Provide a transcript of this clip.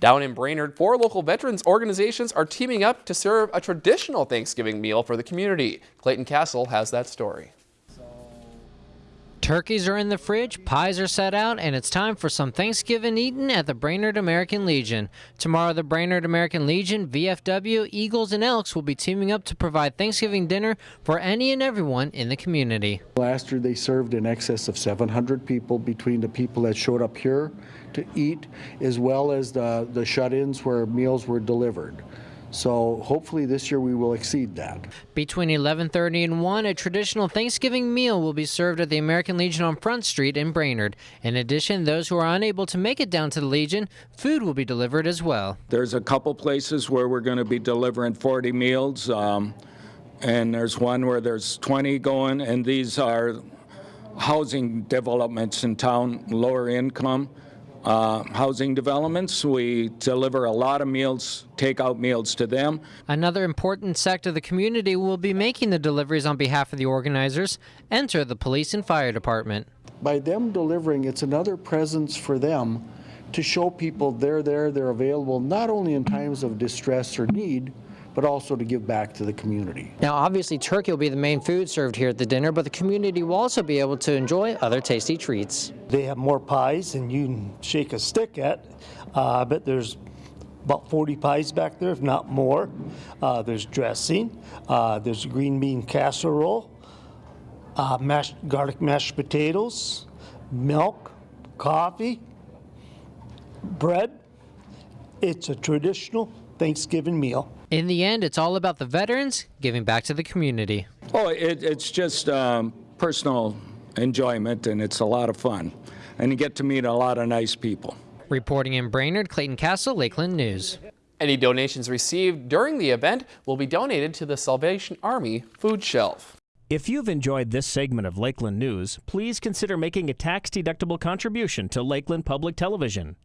Down in Brainerd, four local veterans organizations are teaming up to serve a traditional Thanksgiving meal for the community. Clayton Castle has that story. Turkeys are in the fridge, pies are set out, and it's time for some Thanksgiving eating at the Brainerd American Legion. Tomorrow, the Brainerd American Legion, VFW, Eagles, and Elks will be teaming up to provide Thanksgiving dinner for any and everyone in the community. Last year, they served in excess of 700 people between the people that showed up here to eat, as well as the, the shut-ins where meals were delivered. So hopefully this year we will exceed that. Between 11:30 and 1, a traditional Thanksgiving meal will be served at the American Legion on Front Street in Brainerd. In addition, those who are unable to make it down to the Legion, food will be delivered as well. There's a couple places where we're going to be delivering 40 meals, um, and there's one where there's 20 going, and these are housing developments in town, lower income uh, housing developments. We deliver a lot of meals, takeout meals to them. Another important sector of the community will be making the deliveries on behalf of the organizers. Enter the police and fire department. By them delivering, it's another presence for them to show people they're there, they're available, not only in times of distress or need, but also to give back to the community. Now, obviously, turkey will be the main food served here at the dinner, but the community will also be able to enjoy other tasty treats. They have more pies than you can shake a stick at, uh, but there's about 40 pies back there, if not more. Uh, there's dressing, uh, there's green bean casserole, uh, mashed, garlic mashed potatoes, milk, coffee, bread. It's a traditional Thanksgiving meal. In the end, it's all about the veterans giving back to the community. Oh, it, it's just um, personal enjoyment and it's a lot of fun. And you get to meet a lot of nice people. Reporting in Brainerd, Clayton Castle, Lakeland News. Any donations received during the event will be donated to the Salvation Army food shelf. If you've enjoyed this segment of Lakeland News, please consider making a tax-deductible contribution to Lakeland Public Television.